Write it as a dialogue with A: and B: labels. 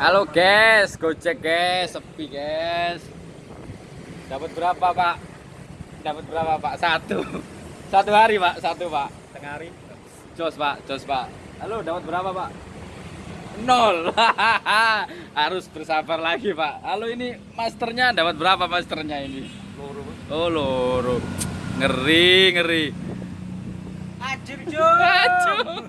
A: Halo guys, gojek guys, sepi guys. Dapat berapa pak? Dapat berapa pak? Satu. Satu hari pak, satu pak.
B: Tengah hari.
A: Jos pak, jos pak. Halo, dapat berapa pak? Nol. Harus bersabar lagi pak. Halo ini masternya dapat berapa masternya ini?
B: Loro.
A: Oh loro. Ngeri, ngeri.
B: Ajur,
A: Aduh.